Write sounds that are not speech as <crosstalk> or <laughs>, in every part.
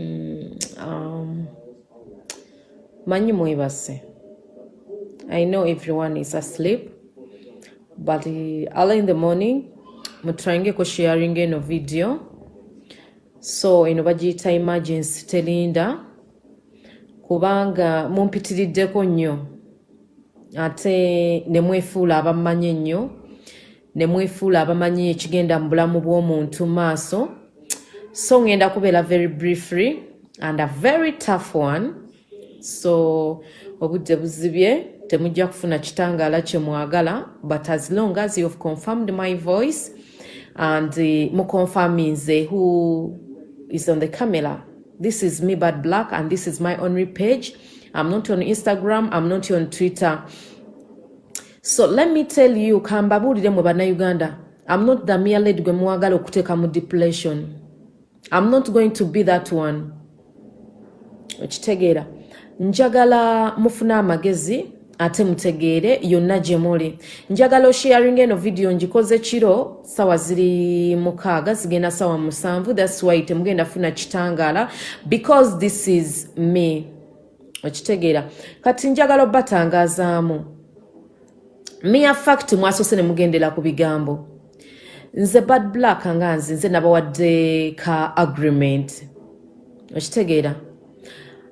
Mm, um, manyi mwebase i know everyone is asleep but uh, early in the morning mutryingeko sharing eno video. So eno bagiyita emergency telinda kubanga mumpitiriddeko nnyo. Ate ne mwefuula abamanyi ennyo ne mwefuula abamanyi ekigenda mu bulamu bw'omuntu maaso so ngenda kubeera very briefly and a very tough one. So obudde buzibye temujja kufuna kitangaala kye mwagala but as long as you've confirmed my voice and uh, muconfirminze who is on the camera this is me bad black and this is my only page. I'm not on instagram i'm not on twitter. So let me tell you kambabuulire mwe bannayuganda i'm not the mere lady gwe muwagala okuteeka mu depression i'm not going to be that one. Okitegeera njagala mufune amagezi ate mutegeere yonna gye muli. Njagala osharing eno vidiyo ngikoze kiro sawa ziri mukaaga zigenda sawa musanvu thats why temugenda funa kitangaala because this is me. Okitegeera kati njagala obatangazaamu mia fact mwasose ne mugendera ku bigambo nze bad black nga nze nze nabawadde ka agreement. Okitegeera.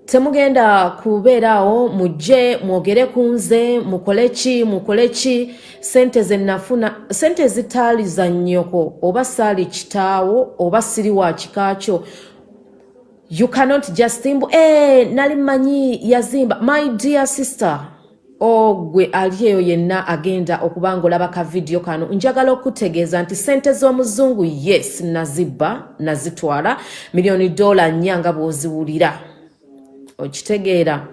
Temugenda kubeeraawo mujje mwogere ku nze mukole ki mukole ki? Sente zenafuna sente zitaali za nnyoko oba saali kitaawo oba siri wa kikakyo you cannot just imbu e nali manyi yazimba. My dear sister ogwe ali eyo yenna agenda okuba nga olaba ka vidiyo kano. Njagala okutegeeza nti sente z'omuzungu yes nazibba nazitwala miliyoni dola nnya nga bw'oziwulira. Okitegeera.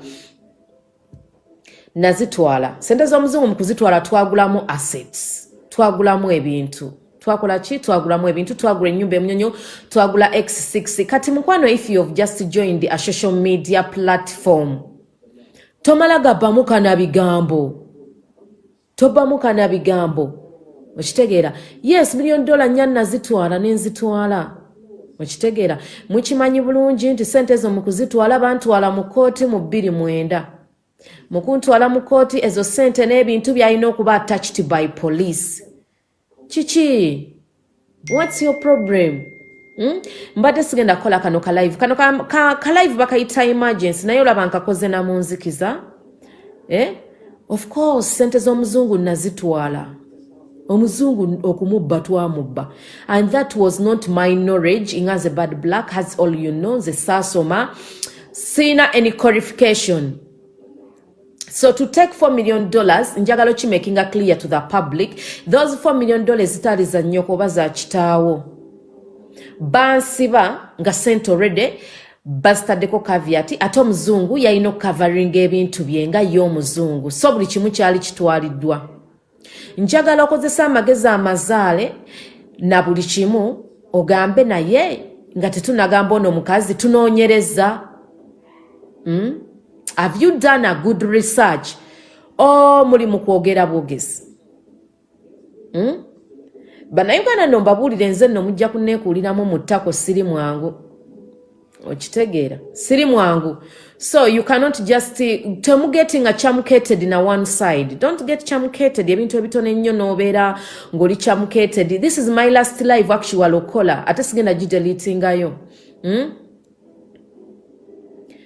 Nazitwala. Sente z'omuzungu mu kuzitwala twagulamu assets twagulamu ebintu. Twakola ki? Twagulamu ebintu twagula ennyumba emunyonyo twagula x6 kati mukwano if you have just joined a social media platform tomala gabbamu kana bigambo. Tobbamu kana bigambo. Okitegeera yes miliyoni dola nnya nazitwala nenzitwala. Okitegeera mukimanyi bulungi nti sente ezo mu kuzitwala bantwala mu kooti mu bbiri mwenda mu kuntwala mu kooti ezo sente n'ebintu byalina okuba attached by police. Kiki? Whats your problem? Mbadde sigenda kukola kano kalive kano kalive ka, ka live bakayita emergency naye olaba nkakoze na munzikiza. Eh? of course sente z'omuzungu nazitwala. Omuzungu okumubba twamubba. And that was not my knowledge. Nga nze bad black has all you know nze saasoma siina any qualification. So to take 4 million dollars njagala okimakinga clear to the public those 4 million dollars zitaali za nnyoko oba za kitaawo bansiba nga sente already bazitaddeko kaviati ate omuzungu yalina okukavaringa ebintu bye nga ye omuzungu so buli kimu kyali kitwaliddwa. Njagala okozesa amagezi amazaale na buli kimu ogambe naye nga tetunagamba ono omukazi tunoonyereza. Mm? have you done a good research? O muli mu kwogera bwogezi. Mm? Bannayuganda nno mbabuulire nze nno mujja kuneekuuliramu mu ttako siri mwangu. Okitegeera. Siri mwangu. So you cannot just temugetinga chamucated na one side. Don't get chamucated ebintu ebitono ennyo n'obeera ng'oli chamucated. This is my last live actual okola ate sigenda gidelitingayo hmm?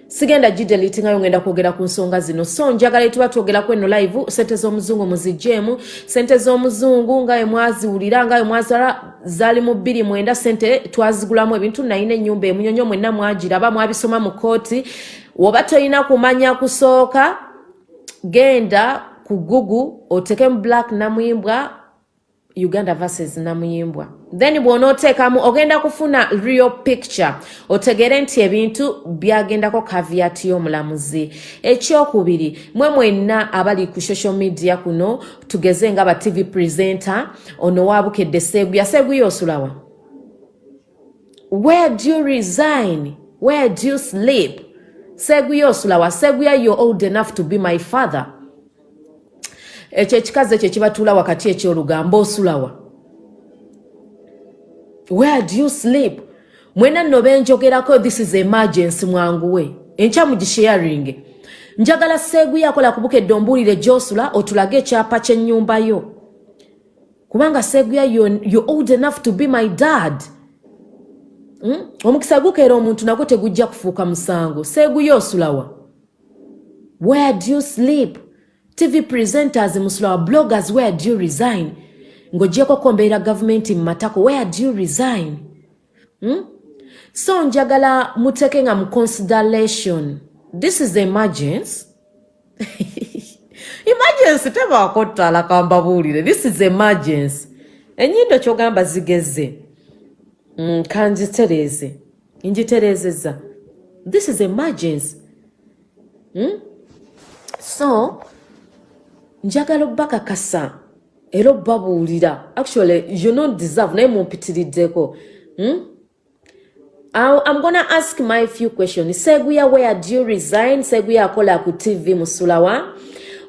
Sigenda gidelitingayo ngenda kwogera ku nsonga zino. So njagala etuba twogerako eno live sente z'omuzungu muzigjeemu sente z'omuzungu nga we mwaziwulira nga we mwazala zaali mu bbiri mwenda sente twazigulamu ebintu nayina ennyumba emunyonyo mwenna mwagiraba mwabisoma mu kooti. Woba tolina kumanya kusooka genda ku gugu otekemu black namuyimbwa uganda versus namuyimbwa. Then bw'onooteekamu ogenda kufuna real picture otegere nti ebintu byagendako kaviati y'omulamuzi. Ekyokubiri mwe mwenna abali ku social media kuno tugeze nga ba tv presenter ono waabukedde seeguya seeguya osulawa? Where do you resign? Where do you sleep? Seeguya osulawa? Seeguya you're old enough to be my father ekyo ekikazi ekyo ekibatuula wakati ekyolugambo osulawa. Where do you sleep? Mwena nno benjogerako this is emergency mwanguwe. Enkya mugisharing njagala seeguye akola kubukedde ombuulire gyosula otulage ekyapa ky'ennyumba yo. Kubanga seeguya you old enough to be my dad. Hmm? omukisa gukeera omuntu nagwo tegujja kufuuka musango. Seeguye osulawa where do you sleep tv presenters musulawa bloggers where do you resign? Ng'ogyeko kombeera gavumenti mu matako where do you resign? Hmm? so njagala muteeke nga mu consideration. This is emergency emergency <laughs> tebaako ttala kambabuulire this is emergency enyindo kyogamba zigeze. Mm, kanjitereeze njitereezezza this is emergency mm? so njagala obbakakasa era obbabuulira actually you not deserve naye mumpitiriddeko mm? I'm gonna ask my few questions. Seguya, where do you resign? Seguya akola ku TV Musulawa.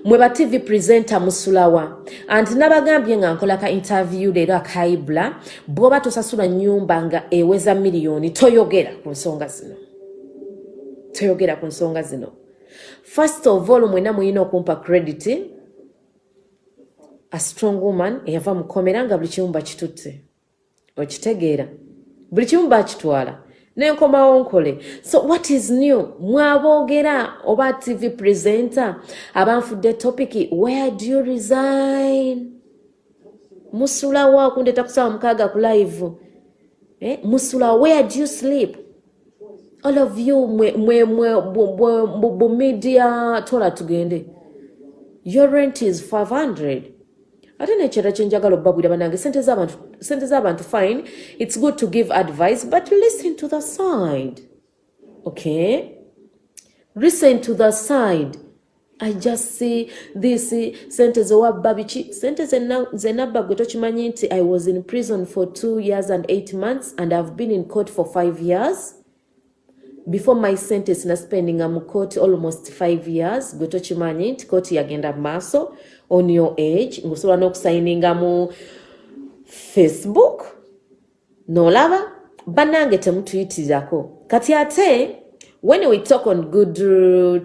Mweba TV presenter Musulawa. And nabagambye nga nkola ka interview leero akaibula. Bwoba tosasula nyumba nga eweza miliyoni toyogera ku nsonga zino. Toyogera ku nsonga zino. First of all, mwena muyina okumpa credit. A strong woman eyava mukomera nga buli kimu bakitutte. Okitegeera. Buli kimu bakitwala. nenkomawo nkole so what is new mwaboogera oba tv presenter abanfudde topic where do you resign musulawo kundeta kusaba mukaaga ku live eh? musula where do you sleep all of you bumedia tola tugende your rent is 500 ate nekyera kyenjagala obbabwira banange sente z'abantu fine its good to give advice but listen to the side okay? Listen to the side i just see this sente zewabba biki? Sente zenabba gwe tokimanyi nti i was in prison for two years and eight months and ihave been in court for five years. Before my sentence naspendinga mu court almost five years gwe tokimanyi nti court yagenda maaso on your age ngaosobola n'okusayininga mu facebook? N'olaba? Bannange temutuyitirirako. Kati ate when we talk on good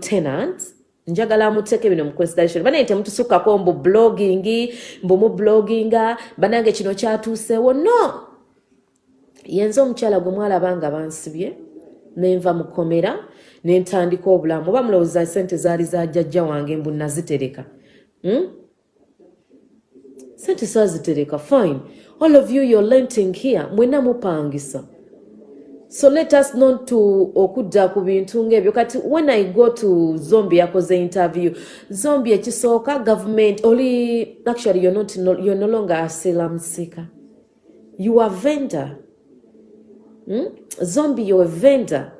tenant njagala muteeke bino mu consideration. Banaye temutusukkako mbu blogging mbu mu blogginga bannange kino kyatuuseewo. No! Yenza omukyala gwe mwalaba nga bansibye nenva mukomera nentandika obulamu. Oba mulowooza sente zaali za jjajja wange mbu nazitereka? Sente sazitereka fine. All of you you're lenting here. Mwena mupangisa. So let us not to okudda ku bintu ngaebyo kati when i go to zombi yakoze interview. Zombi ekisooka government oli actually you're, not, you're no longer asila musika you are vendor. Hmm? zombi you're a vendor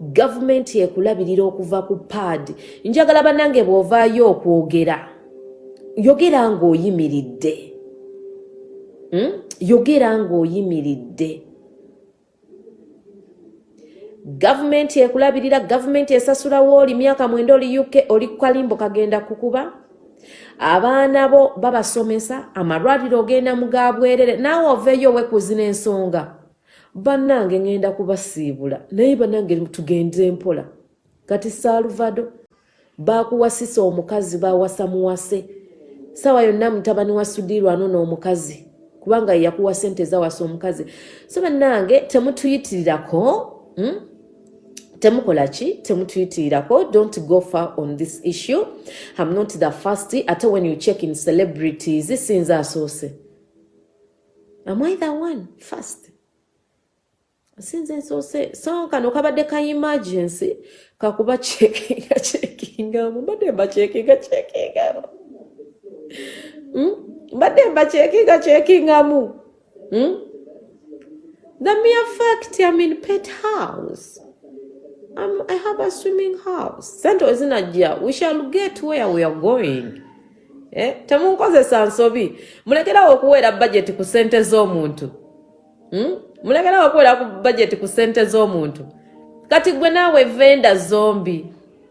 gavumenti ekulabirira okuva ku paadi. Njagala bannange bw'ovaayo okwogera. Yogera ng'oyimiridde. Hmm? yogera ng'oyimiridde. Gavumenti ekulabirira gavumenti esasulawo oli myaka mwenda oli uk oli kalimbo kagenda kukuba. Abaana bo babasomesa amalwaliro ogenda mugabwerere naawe oveeyo owekuzina ensonga bannange ŋŋenda kubasiibula naye bannange tugende mpola. Kati saaluvado baakuwasisa omukazi baawasa muwase. Saawa yonna mutabani wa sudirwano n'omukazi kubanga yakuwa sente zawasa omukazi. So bannange temutuyitirirako hmm? temukola ki? Temutuyitirirako don't go far on this issue. Am not the first ate when you check in celebrities sinza asoose. Am i the one? First sinze nsoose so kano kabadde ka emergency kakuba cekinga cekingamu mbadde mba cekinga cekingamu hmm? mbadde mba cekinga cekingamu hmm? the mere fact i'm in pet house I'm, i have a swimming house sente wezinajja we shall get where we are going eh? temunkozesa nsobi mulekerawo okuweera budget ku sente z'omuntu hmm? Mulekerawo okuwera ku budget ku ssente z'omuntu. Kati gwe naawe venda zombi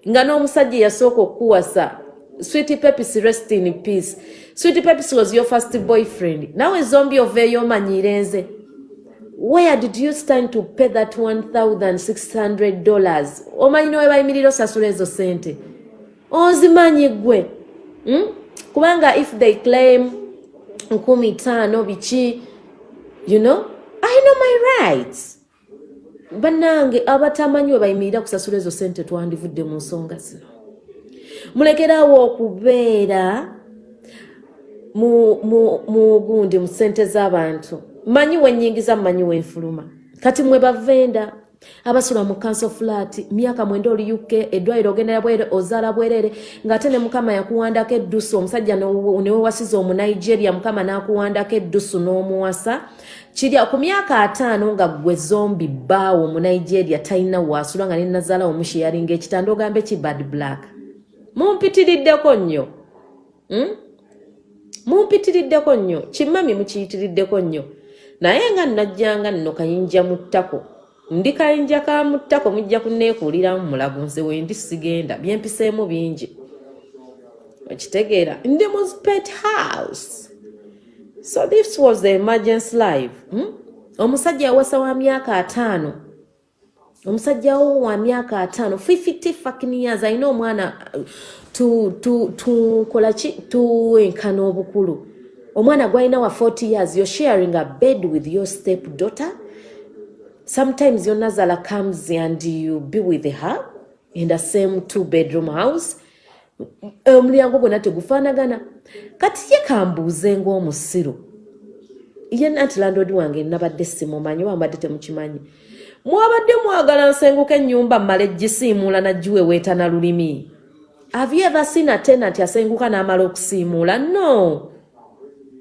nga n'omusajja yasooka okuwasa sweet pepis rest in peace. Sweet pepis was your first boyfriend. Naawe zombi oveeyo omanyire nze. Where did you stand to pay that 1600 dollars? Omanyi nowe bayimirira osasula ezo sente? Ozimanyi gwe hmm? kubanga if they claim nkumi tano biki you know i know my rights. Bannange abatamanyi we bayimirira kusasula ezo sente twandivudde mu nsonga zino. Mulekerawo okubeera mu gundi mu sente z'abantu. Manyi wenyingiza mumanyi wenfuluma. Kati mwe bavenda abasula mu kanso flat myaka mwenda oli uk eddwaliro ogendera bwere ozaala bwerere ng'ate ne mukama yakuwandako eddusu omusajja newewasiza omunigeria mukama n'akuwandako eddusu n'omuwasa kirya ku myaka ataano nga gwe zombi bbaawo omunigeria talina waasula nga nenazaala omusheyalinga ekitanda ogambe ki bad black? Mumpitiriddeko nnyo. Hmm? mumpitiriddeko nnyo. Kimami mukiyitiriddeko nnyo. Naye nga najjanga nno kayinja mu ttako. Ndi kayinja ka mu ttako mujja kunneekuuliramu mulago nze wendi sigenda. Byempiseemu bingi. Okitegeera. Ndi mu spet house so this was the emergency live hmm? omusajja yawasa wa myaka ataano. Omusajja wo wa myaka ataano fifty fucking years alina omwana tukolaki tuwenkana obukulu. Omwana gwalina wa 40 years you're sharing a bed with your step daughter sometimes your nazala comes and you be with her in the same two bedroom house omulyango gwonna tegufaanagana. Kati ye kambuuze ngaomusiru ye nanti landodi wange nabadde simumanyi oba mbadde temukimanyi. Mwabadde mwagala nsenguka ennyumba mmala egisiimuula nagiwe weetana lulimi. Avyeva sina tena nti asenguka n'amala okusiimuula? No.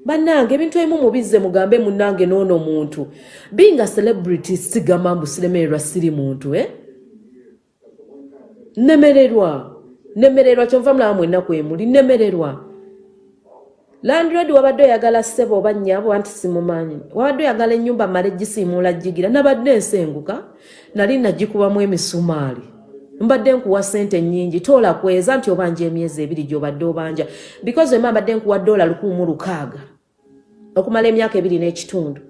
Bannange ebintu ebimu mubizze mugambe munnange n'ono muntu. Binga celebrity sigamba mbu siremererwa siri muntu e nemererwa nemererwa kyonva mulaba mwennaku emuli nemererwa. Landred wabadde oyagala ssebo oba nnyabo anti simumanyi. Wabadde oyagala ennyumba mala egisiimuula gigira nabadde ensenguka nali nagikubamu emisumaali. Mbadde nkuwa sente nyingi toola kweza nti obanja emyezi ebiri gyobadde obanja. Because ema mbadde nkuwa dola lukumu lukaaga okumala emyaka ebiri n'ekitundu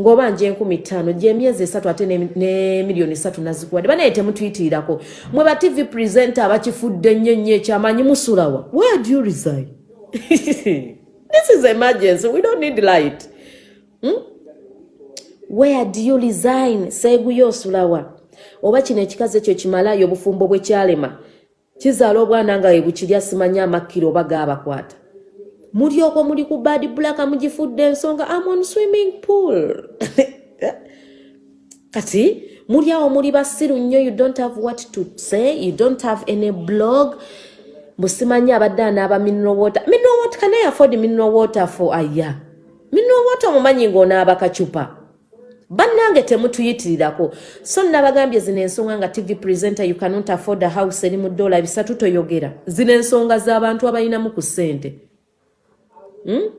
ng'obanja enkumi ttaano gyemyezi esatu ate ne miliyoni satu nazikuwadde banaye temutuyitirirako mwe ba tv presenter abakifudde nnyo nnyo ekyamanyi musulawa where do you resign <laughs> this is emergency. We don't need light. Hmm? where do you resign? Seeguyo osulawa oba kino ekikazi ekyo kimalayo obufumbo bwe kyalema. Kizaala obwana nga we bukirya simanya amakkiro oba gaabakwata mulyoko muli ku bad blaka mugifudde ensonga amon swimming pool. <laughs> Kati muli awo muli basiru nnyo you don't have what to say you don't have any blog. Musimanyi abadde anaaba mineral water. Mineral water can i afford mineral water for a year? Mineral water omumanyi ng'onaaba kacupa. Bannange temutuyitirirako. So nabagambye zino ensonga nga tv presenter you cannot afford a house eri mu dola bisatu toyogera. Zino ensonga z'abantu abalinamu ku ssente hmm?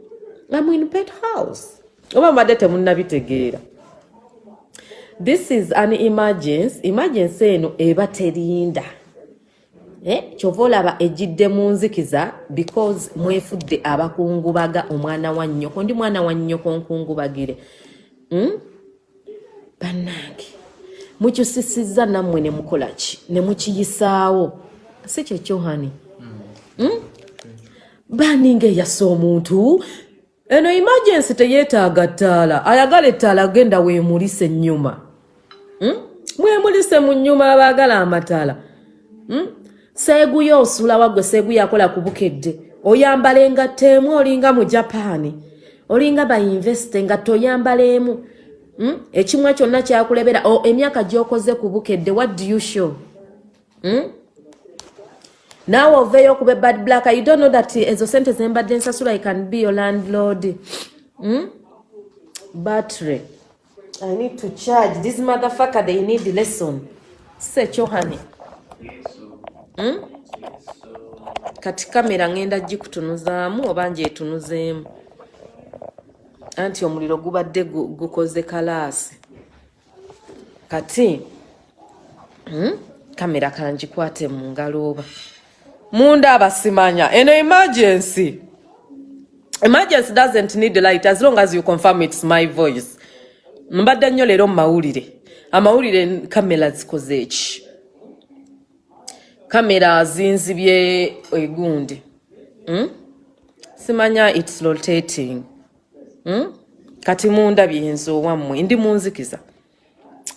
amuinpet house. Oba mbadde temunnabitegeera. This is an emergency. Emergency eno eba terinda. Eh? kyova olaba ejjidde mu nzikiza because mwefudde abakungubaga omwana wa nnyoko. Ndi mwana wa nnyoko nkungubagire. Hmm? bannange mukyusisizza nammwe ne mukola ki? Ne mukiyisaawo? Si kyekyohani hmm? Baninga eyasa omuntu eno emergency teyeetaaga ttaala ayagala ettaala agenda weemulisa ennyuma hmm? mwemulise mu nnyuma abaagala amataala hmm? seeguyo osula waggwe seeguyo akola ku bukedde oyambala engatta emu olinga mu japaani olinga bainvesite engatta oyambala emu Hmm? ekimu kyonna kyakulebera emyaka gyokoze ku bukedde what do you show hmm? Naawe oveeyo okuba ebad black. You don't know that ezo sente zembadde ensasula i can be your landlord. Hmm? battery. I need to charge. This motherfucker they need lesson. Sekyohani hmm? kati kamera ngenda gikutunuzaamu oba njetunuzeemu anti omuliro gubadde gukoze kalaasi. Kati hmm? kamera kangikwate mu ngalo oba munda abasimanya eno emergency. Emergency doesn't need light as long as you confirm its my voice. Mbadde nnyo leero mu mawulire amawulire kamera zikoze eki kamera zinzibye egundi. Hmm? simanya its rotating. Hmm? kati mundabye nze owammwe ndi munzikiza.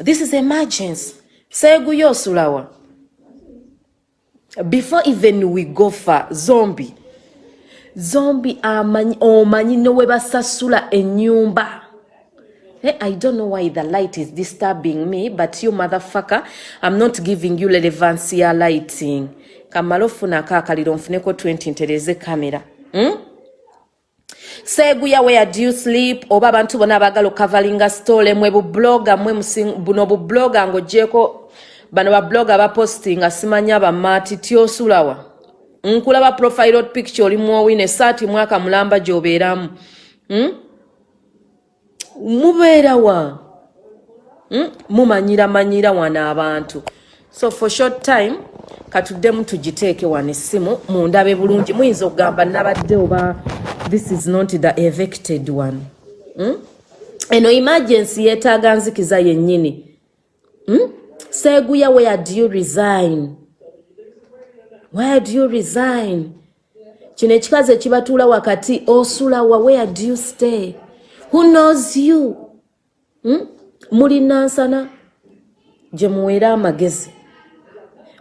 This is emergency. Seeguyo osulawa before even we go far zombi zombi amanyi omanyi nowe basasula ennyumba Hey, I don't know why the light is disturbing me, but you motherfucker, I'm not giving you relevance ya lighting. Kamalo funa kakaliro mfuneko 20 ntereze kamera. Hmm? Seguya where do you sleep? Oba abantu bona abagala okavalinga story mwe bu blogger mwe musing buno bu blogger ngojeko bano ba blogger ba posting asimanya ba mati tiosulawa. Nkulaba profile picture oli mwowine sati mwaka mulamba gyoberamu. Hmm? mubeera wa mm? mumanyira manyira wano abantu so for short time katuddemu tugiteeke wano essimu mundabe bulungi muyinza okugamba nabadde oba this is not the evicted one mm? eno emergency yeetaaga nzikiza yennyini seeguya where do you resign? Where do you resign? Kino ekikazi ekibatuula wakati osulawa where do you stay? Who knows you? Hmm? mulinansana gye muweera amagezi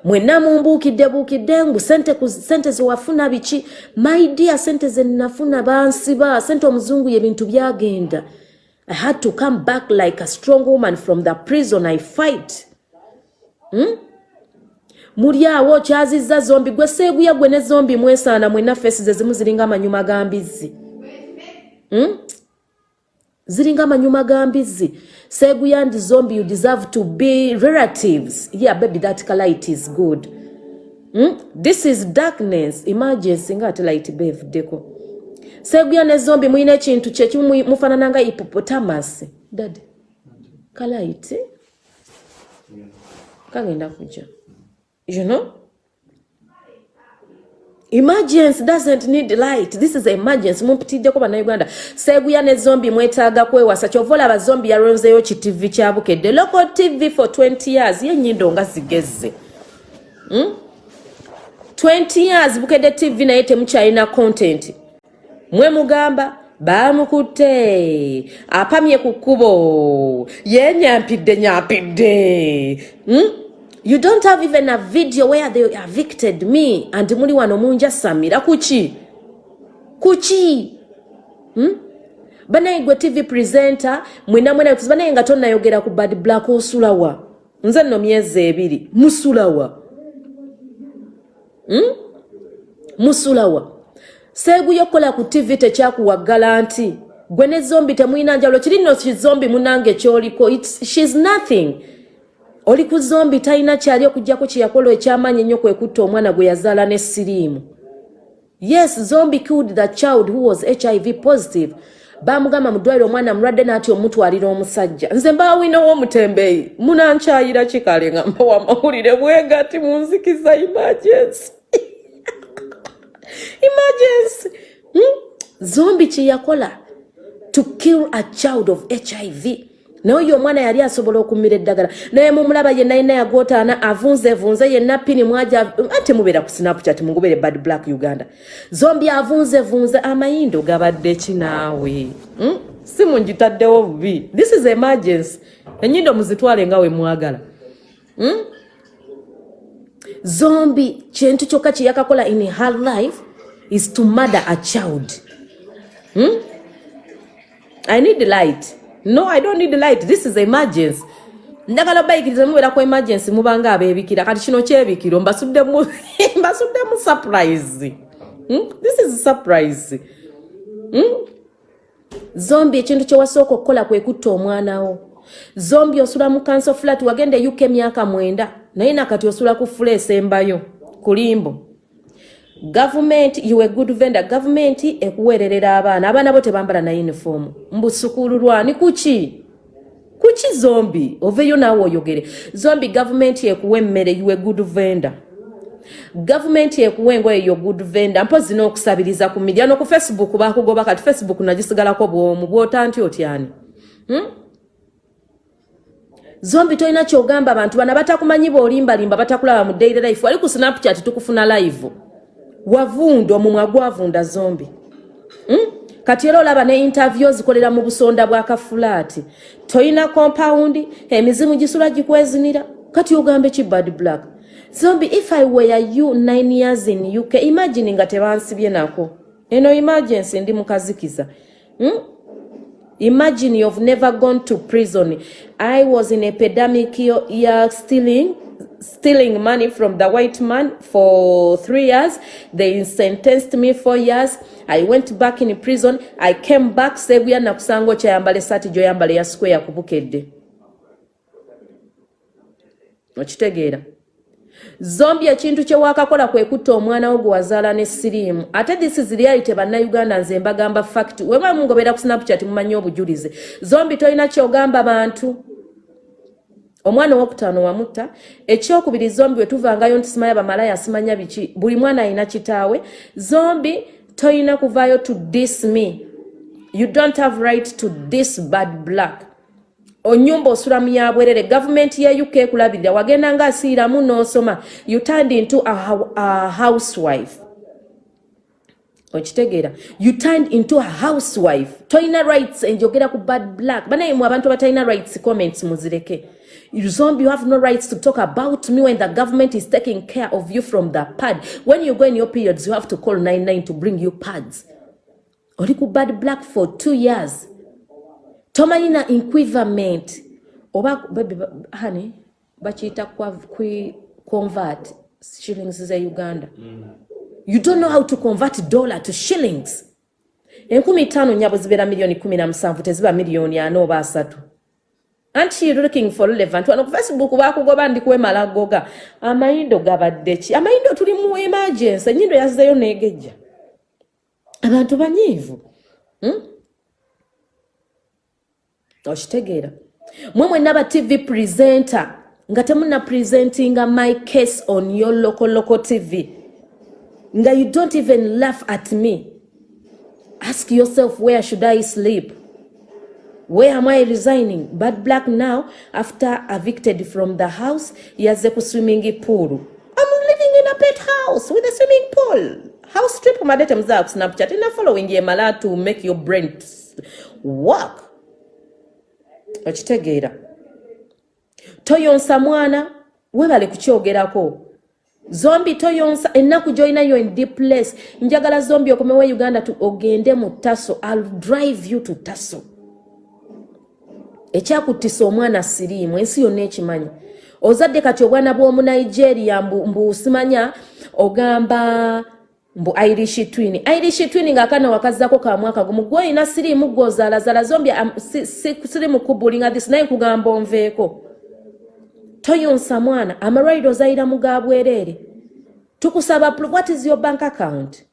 mwenna mumbuukidde buukidde ngu sente zewafuna biki maidia sente zenafuna bansiba sente omuzungu yebintu byagenda. I had to come back like a strong woman from the prison i fight. hmm? Muli awo okyazizza zombi gwe seeguya gwe ne zombi mwesaana mwenna feesi ze zimu ziringa amanyuma gambizzi hmm? ziringa amanyuma gambizzi seguyandi zombi you deserve to be relatives. Yeah baby that light is good. Hmm? this is darkness. Emergency nga ate light bevuddeko. Seguya ne zombi muyina ekintu kyekimu mufaanana nga hippopotamus. Dad kalight kagenda kujja you know. Emergency doesn't need light. This is emergency. Mumpitiddeko bannayuganda seeguya ne zombi mwetaaga kwewasa kyova olaba zombi yalonzeeyo ki tv kyabukedde local tv for 20 years. Yenyindo nga zigezze hmm? 20 years bukedde tv naye temukyalina content. Mwe mugamba bamukutte. Apamye ku kkubo. Yenyampidde nyampidde. Hmm? you don't have even a video where they evicted me and muli wano munjasamira. Kuki? Kuki? Hmm? banaye gwe tv presenter mwena mwena banaye nga tonnayogera ku bad black osulawa. Nze nno myezi ebiri. Musulawa. Hmm? musulawa seeguyo okukola ku tv tekyakuwaggala nti gwe ne zombi temulina njawulo kiri nno kizombi munange kyoliko? Shes nothing. Oli ku zombi talina kyali okugjako kyeyakola ekyamaanyi ennyo kwekutta omwana gwe yazaala ne siriimu. Yes zombi killed the child who was hiv positive. Bamugamba mu ddwaliro omwana mulwadde naati omutwalira omusajja. Nze mbaawinawo omutembeeyi munankyayira kikale nga mbawa amawulire bwegati munzikiza emergency <laughs> emergency hmm? zombi kyeyakola to kill a child of hiv naye oyo omwana yali asobola okumira eddagala. Naye mumulaba yenna yenna yagootaana avunzevunze yenna pini mwaja ate mubeera ku snapchat mugubere bad black uganda. Zombi avunzevunze amayindo gabadde kinaawe hmm? si mungitaddewo bubi. This is emergency. Enyindo muzitwale nga we mwagala. Hmm? zombi kintu kyokka kyeyakakola in her life is to murder a child. Hmm? i need light. No i don't need light. This is emergency. Njagala bayikiriza mubeera ku emergency mubanga abebikira kati kino kyebikiro mbasuddemu <laughs> surprise. Hmm? this is surprise. Hmm? zombi ekintu kyewasooka okukola kwe kutta omwanawo zombi osula mu kanso flat wagenda e uk emyaka mwenda. Naye nakati osula ku fula esembayo kulimbo gavumenti you a good vendor. Gavumenti ekuweererera abaana abaana bo tebambala na uniform. Mbusukulu lwani kuki kuki zombi. Oveyo naawe oyogere zombi gavumenti ekuwa emmere you a good vendor. Gavumenti ekuwa engoye yo good vendor. Mpozi n'okusabiriza ku midia no ku facebook bakugoba kati facebook nagisigalako bwomu. Bwota nti otyani hmm? zombi tolina kyogamba abantu bana batakumanyi bwolimbalimba batakulaba mu daily life. Wali ku snapchat tukufuna live wavunda omumwa gwavunda zombi. Hmm? kati era olaba ne interview zikolera mu busonda bwa kafulaati toyina kompawundi emizimu gisula gikwezinira? Kati ogambe ki bad black zombi if i were you nine years in uk imagine nga tebansibye nako. Eno emergency ndi mukazikiza. Hmm? imagine you've never gone to prison. I was in epidemic ya stealing stealing money from the white man for three years. They sentenced me four years. I went back in prison. I came back sebuya nakusanga okyayambala esaati gyoyambala ya square yakubukedde okitegeera zombi ekintu kyewakakola kwekutta omwana wo gwe wazaala ne siriimu. Ate this is reality bannayuganda nze mbagamba fact. Weba mungobera ku snapchat mumanyi obujulizi. Zombi tolina kyogamba bantu omwana owokutaano wamutta ekyokubiri zombi wetuvangayo nti simanya bamalaya simanya biki buli mwana alina kitaawe zombi toyina kuvaayo to dis me. You don't have right to this bad black. Onyumba osula muyabwerere gavumenti ya uk ekulabirira wagenda nga asiiramu n'osoma you turned into a, a housewife. Okitegeera you turned into a housewife. Toyina rights enjogera ku bad black. Banaye mu abantu abatalina rights comments muzireke Zombie, you have no rights to talk about me when the government is taking care of you from the pad. When you go in your periods, you have to call 99 to bring you pads. Oliku bad black for two years. Tomanina equivalent. Oba, baby, honey, bachita kwa kwi convert shillings za Uganda. Mm. You don't know how to convert dollar to shillings. Enkumi tano nyabo zibera milioni kumi na msamvu, teziba milioni ano oba asatu. Anti looking for relevant. Wano ku facebook bakugoba ndikuwemala goga amayindo gabadde ki? Amayindo tuli mu emergency. Enyindo yazizeyo negejja abantu banyiivu hmm? okitegeera mwe mwenna ba tv presenter. Nga temuna presentinga my case on your local local tv nga you don't even laugh at me. Ask yourself where should i sleep Where am I resigning? Bad Black now, after evicted from the house, yaze ku swimming pool. I'm living in a pet house with a swimming pool. House trip madete mzaa ku Snapchat. Ina following ye mala to make your brain work. Okitegeera. Toyonsa mwana, webale kukyogerako. Zombi toyonsa ennaku joina yo in deep place. Njagala zombi okomewe Uganda tu ogende mu Tasso. I'll drive you to Tasso. Ekyakuttisa omwana siriimu ensi yonna ekimanyi. Ozadde kati obwana bw'omunigeria mbusimanya ogamba mbu irish twin. Irish twin ngaakana wakazzako ka mwaka gumu gwe oyina siriimu gwozaalazaala zombi sirimu kubulinga this naye nkugamba onveeko. Toyonsa mwana amalwaliro ozayira mu ga bwereere tukusaba what is your bank account?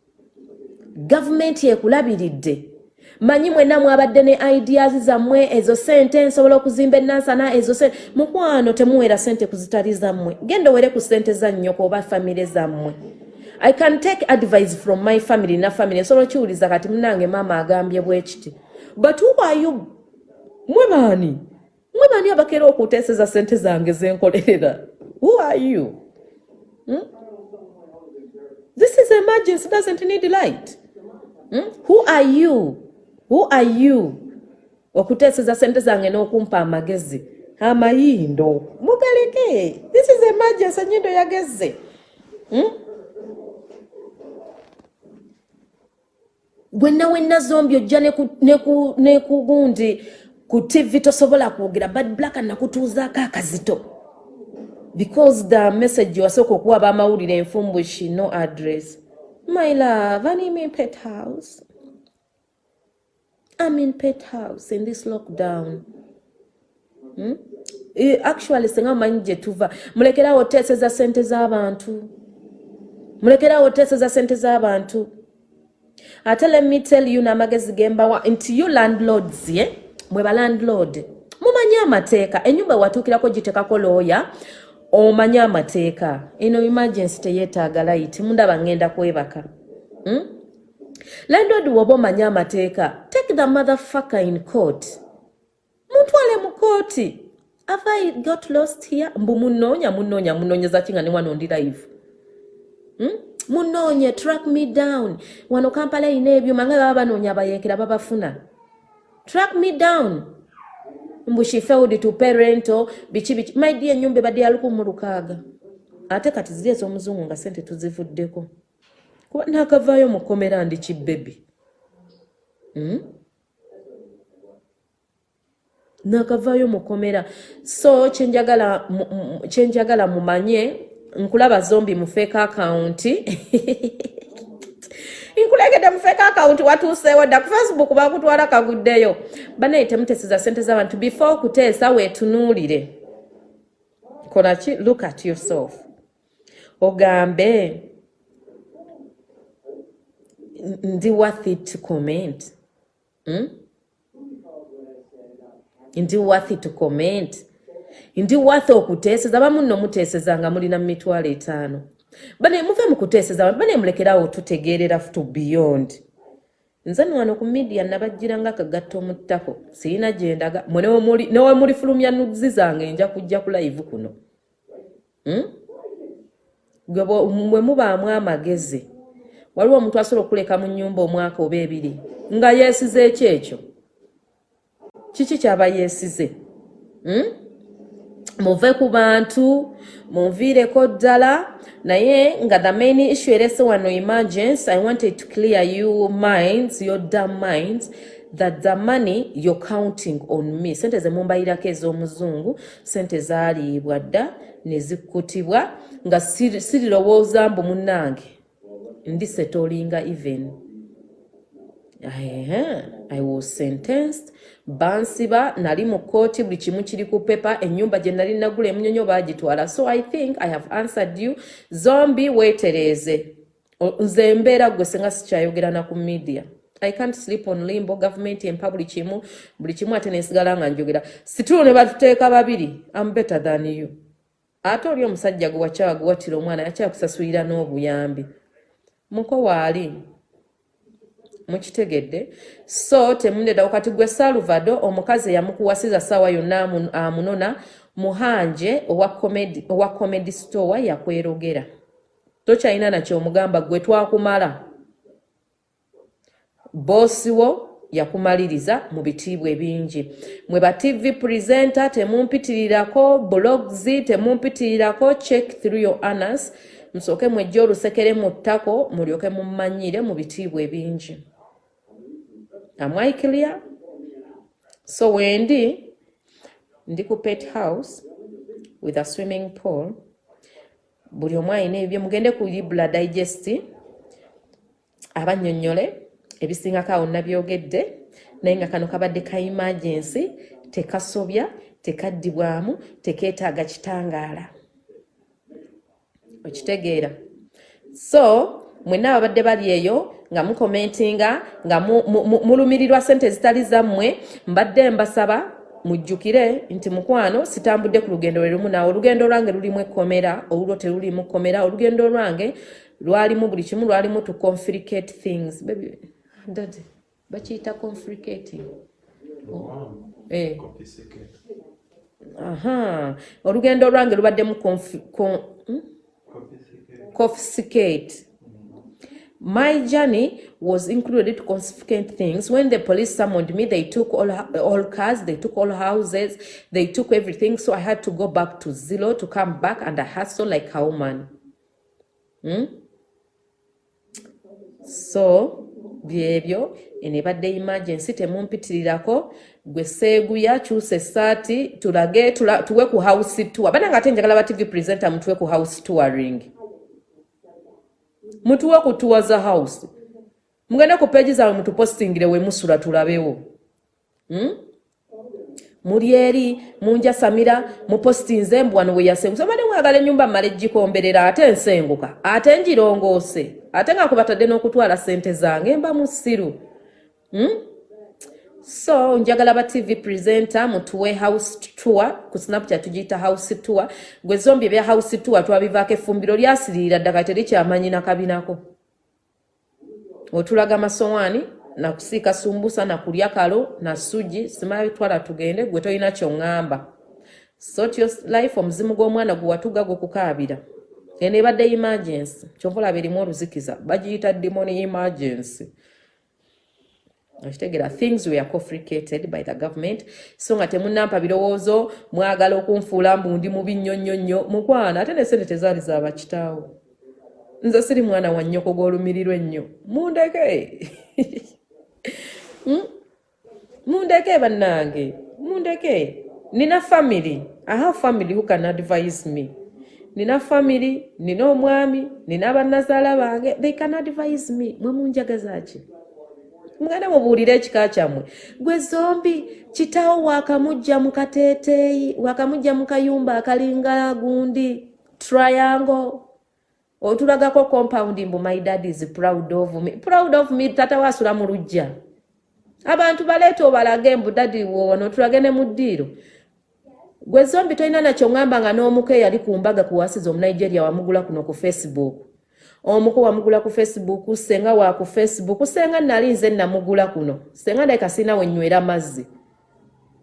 Gavumenti ekulabiridde manyi mwenna mwabadde ne ideas zammwe ezo sente nsobola okuzimba enansana ezo sente mukwano temuwera sente kuzitali zammwe. Genda owere ku sente za nnyoko oba famire zammwe. I can take advice from my family na family. Nsobola okiwuliza kati munange maama agambye bwe kiti but whoayu mwe baani? Mwe baani abakeera okuteeseza sente zange zenkolerera? Who are you? Hmm? this is emergency doesn't need light. Hmm? who are you who are you? Okuteeseza sente zange n'okumpa amagezi. Amayindo mugaleke. This is emergency enyindo yageze hmm? wenna wenna zombi ojja nekugundi ku tv tosobola kwogera bad black nakutuuzaako akazito. Because the message wasooka okuwa bamawulire enfumbushi no address. My love anime pet house I'm in pet house in this lockdown. Hmm? Actually, senga manyi gye tuva mulekerawo oteeseza sente z'abantu mulekerawo oteeseza sente z'abantu ate let me tell you n'amagezi gembawa nti you landlords ye eh? mwe balandlord mumanyi amateeka enyumba watuukirako gitekako looya omanyi amateeka eno emergency teyeetaaga layiti mundaba ngenda kwebaka hmm? landlord woba omanyi amateeka take the motherfucker in court. Mutwale mu kooti have i got lost here? Mbu munoonya munoonya munoonyeza ki nga ne wano ndi live. Hmm? munoonye track me down. Wano kampala erina ebyuma nga baba banoonya abayeekera babafuna track me down. Mbu she failed to parento biki biki maidi enyumba ebadde ya lukumu lukaaga ate kati ziri ez'omuzungu nga sente tuzivuddeko kuba naakavaayo mukomera ndi kibebi hmm? Nakavaayo mukomera so kyenjagala mumanye nkulaba zombi mufeeka akawunti <laughs> nkulegedde mufeeka akawunti watuuseewo dda ku facebook bakutwala kaguddeyo. Banaye temuteseza sente z'abantu. Before okuteesa weetunuulire. Kolaki look at yourself. Ogambe. Ndi worth it to comment hmm? ndi worth to comment? Ndi worth okuteeseza? Bamu nno muteeseza nga mulina mu mitwalo etaano. Bane muve mu kuteeseza abantu bane mulekerawo tutegeerera to beyond. Nze nwano ku midiya nabajjira nga akagatto mu ttako. Sirina gyendaga newe mulifulumya nuzi zange nja kujja ku live kuno. Hmm? bwe mubaamu amagezi waliwo omuntu asobola okuleka mu nnyumba omwaka oba ebiri nga yeesize ekyekyo kiki kyaba yeesize? Hmm? muve ku bantu munviireko ddala naye nga the main issue erese wano emergence i wanted to clear you minds your dam minds that the money you're counting on me sente zemumbayirako ez'omuzungu sente zaaliibwa dda ne zikkutibwa nga sirirowooza mbu munnange ndi setolinga even. I was sentenced. Bansiba nali mu kooti buli kimu kiri ku pepa enyumba gye nali nagula emunyonyo bagitwala so i think i have answered you. Zombi weetereeze nze mbeera gwe senga sikyayogerana ku media. I can't sleep on limbo government empa buli kimu buli kimu ate nensigala nga njogera. Situlo ne batuteeka babiri am better than you. Ate oli omusajja gwe wakyawaguwatira omwana yakyakusasulira n'obuyambi muko waali mukitegedde so temundeda kati gwe salvado omukazi eyamukuwasiza saawa yonna amunona muhanje owa comedy store yakwerogera tokyalina nakyomugamba gwe twakumala. Boosiwo yakumaliriza mu bitiibwa ebingi. Mwe ba tv presenter temumpitirirako blogs temumpitirirako check through your anners musooke mwejja olusekere mu ttako mulyoke mumanyire mu bitiibwa ebingi. Am I clear? So wendi ndi ku pet house with a swimming pool. Buli omu alina ebyo mugende ku libula digest abannyonnyole ebisingako awo nabyogedde naye nga kano kabadde ka emergency tekasobya tekaddibwamu tekeetaaga kitangaala okitegeera so mwenna ababadde bali eyo nga mukomentinga nga mulumirirwa sente zitali zammwe mbadde mbasaba mujjukire nti mukwano sitambudde ku lugendo lwe lumu. Naawe olugendo lwange lulimu ekkomera olulwo terulimu kkomera. Olugendo lwange lwalimu buli kimu lwalimu to complicate things. Bakiyita complicating. Oh. eh. aha. Olugendo lwange lubaddemu confiscate? My journey was included to confiscate things. When the police summoned me, they took all, all cars, they took all houses, they took everything. So I had to go back to Zillow to come back and I hustle like a woman. Hmm? So, byebyo enebadde emergency temumpitirirako gwe seeguya kyusa essaati tulage tuwe ku house tour bana nga ate njagala ba tv presenter mutuwe ku house touring mutuwe ku tour za house mugende ku peegi zaabwe mutupostingire we musula tulabewo hmm? muli eri munjasamira mupostinze mbu wano weyasengusa bade mwagala enyumba mmala egikomberera ate ensenguka ate njirongoose ate nga kubatadde n'okutwala sente zange mba musiru hmm? So njagala ba tv presenter mutuwe house tour ku snapchat tugiyita house tour. Gwe zombi ebya house tour twabivaako effumbiro lyasiriira ddaka terikyamanyi nakabinako otulaga masowaani nakusiika sumbusa nakulya kalo nasugi simala bitwala tugende gwe tolina kyoŋŋamba sort your life omuzimu gw'omwana gwe watuga gwe kukaabira. Eno ebadde emergency kyova olaba erimu oluzikiza bagiyita demoni emergency okitegeera things were confricated by the government. So nga temunampa birowoozo mwagala okunfuula mbu ndi mubi nnyo nnyo nnyo. Mukwana ate nesente tezaali zabakitaawo nze siri mwana wa nnyoko gw'olumirirwa ennyo. Mundeke! <laughs> Hmm? mundeke bannange! Mundeke! Nina family. I have family who can advise me. Nina family nina omwami nina bannazaala bange. They can advise me. Mwe munjagazaki mugende mubuulire ekika kyammwe. Gwe zombi kitaawo wakamujja mu kateeteeyi wakamujja mu kayumba akalinga gundi triangle. Otulagako compound mbu my dad is proud of me. Proud of me tata wasula mu lujja abantu baleeta obalage mbu dadi wono tulage ne mu ddiiro gwe zombi tolina nakyo ŋŋamba nga n'omuko eyali ku mbaga kuwasiza omunigeria wamugula kuno ku facebook omuko wamugula ku facebook senga wa ku facebook senga nali nze namugula kuno. Senga ndeka sina wenywera mazzi.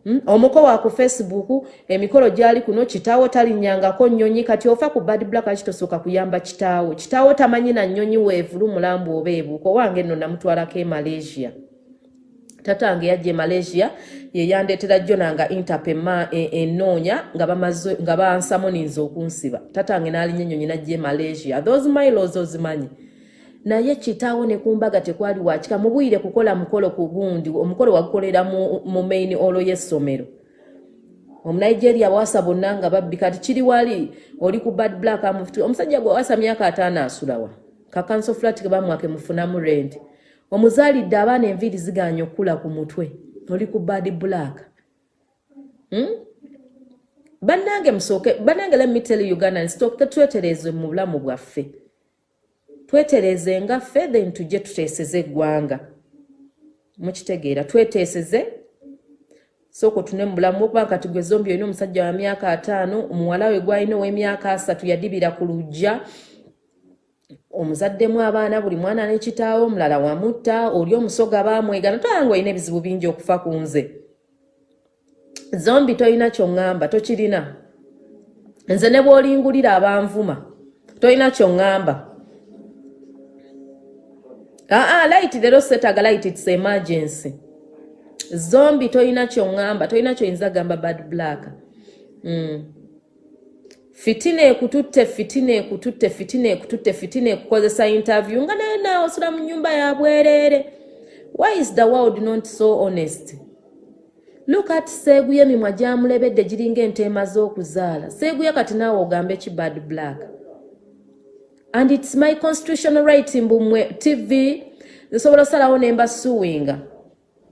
Hmm? omuko wa ku facebook emikolo gyali kuno kitaawo talinnyangako nnyonyi kati ofa ku bad black akitosooka kuyamba kitaawo. Kitaawo tamanyi na nnyonyi weevulu mulambu oba ebuuko wange nno namutwalako e malaysia tatange yajja e malaysia yeyandetera jona nga interp enoonya e, nga bansamoninza okunsiba. Tatange nalinya enyonyi najja e malaysia. Those milos ozimanyi? Naye kitaawo nekumbaga tekwali wakika. Mubwire kukola mukolo ku gundi omukolo wagukolera mu main olo y'essomero. Omunigeria bwasa bonna nga babbi. Kati kiri wali oli ku bad black amufuti omusajja gwe wasa myaka ataano asulawa kakanso flat kebamwake mufunamu renti omuzaalidde abaana enviiri ziganya okukula ku mutwe. Oli ku bad black. Hmm? bannange musooke bannange lemitele uganda nsitooke twetereze mu bulamu bwaffe. Twetereze nga ffe then tujje tuteeseze eggwanga. Mukitegeera tweteeseze. Sooka otune mu bulamu okuba kati gwe zombi olina omusajja wa myaka ataano omuwala we gwalina ow'emyaka asatu yadibira ku lujja omuzaddemu abaana buli mwana n'ekitaawo omulala wamutta oli omusoga baamwegana toyanga olina ebizibu bingi okufa ku nze. Zombi tolina kyoŋŋamba tokirina. Nze ne bw'olingulira abanvuma tolina kyoŋŋamba aa light lero setaga light its emergency. Zombi tolina kyoŋŋamba tolina kyoyinza gamba bad black. Mm. Fitina ekututte fitina ekututte fitina ekututte fitina ekukozesa interview. Nga naye naawe osula mu nyumba ya bwereere why is the world not so honest? Look at seeguye emimwa gyamulebedde giringa enteema z'okuzaala. Seeguye kati naawe ogambe ki bad black and its my constitutional right mbumwe tv nsobola osalawo nemba suwinga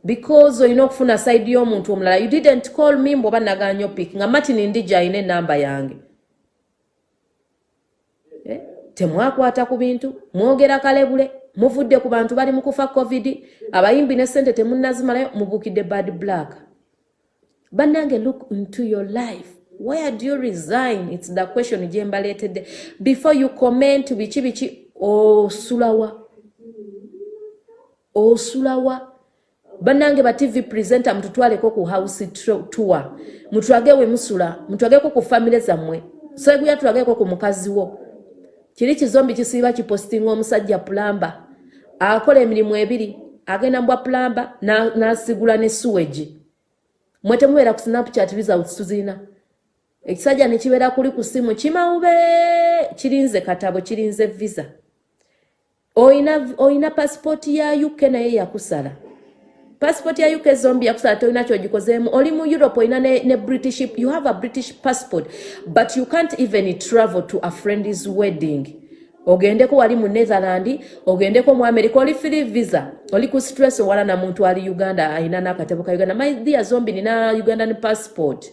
because olina okufuna side y'omuntu omulala. You didn't call me mbwoba naganya opik nga matini ndija ayina enamba yange temwakwata ku bintu mwogera kalebule muvudde ku bantu bali mu kufa covid abayimbi ne sente temunnazimalayo mubuukidde bad black bannange look into your life. Where do you resign? Its the question gye mbaleetedde. Before you comment biki biki osulawa. Osulawa. Bannange ba tv presenter mututwaleko ku house tour. Mutulagewe musula mutulageko ku famire zammwe. Seguya tulageko ku mukazi wo kiri kizombi kisiiba kipostinga omusajja pulamba akola emirimu ebiri agenda mbwa pulamba nasigula ne suwegi mwe temubeera ku snapchat results tuzirina ekisajja nekibeera kuli ku simu kimawube kirinze katabo kirinze visa. Oyina pasipooti ya uk naye yakusala passport ya uk zombi yakusala tolina kyogikozeemu oli mu europe olina ne, ne british you have a british passport but you can't even travel to a friend's wedding ogendeko wali mu netherland ogendeko mu america oli free visa oli ku stress owala na muntu ali uganda alina nakatebo ka uganda my dear zombi nina ugandan passport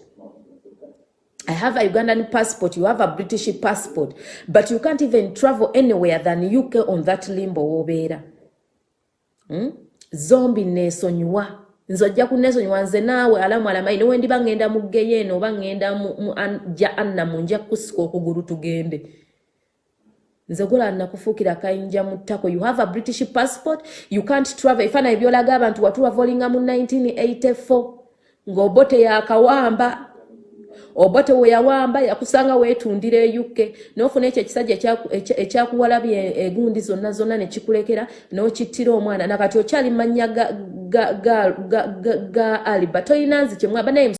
I have a Ugandan passport, you have a British passport, but you can't even travel anywhere than UK on that limbo obera. Hmm? Zombi nesonyiwa. Nze ojja kunesonyiwa nze naawe alamu alamayi nowe ndiba ŋŋenda mu ggeyo eno oba ŋŋenda ja anna mu nja kusika okugulu tugende. Nze gula nakufuukira kayinja mu ttako. You have a british passport you can't travel. Efaananyi byolaga abantu watuwavolinga mu 1984 ng'obote yakawamba obote we yawamba yakusanga weetundira eyukke n'ofuna ekyo ekisajja ekyakuwalabya egundi zonna zonna ne kikulekera n'okittira omwana. Nakati okyali mannya ga aliba tolina nzi kyemwaba naye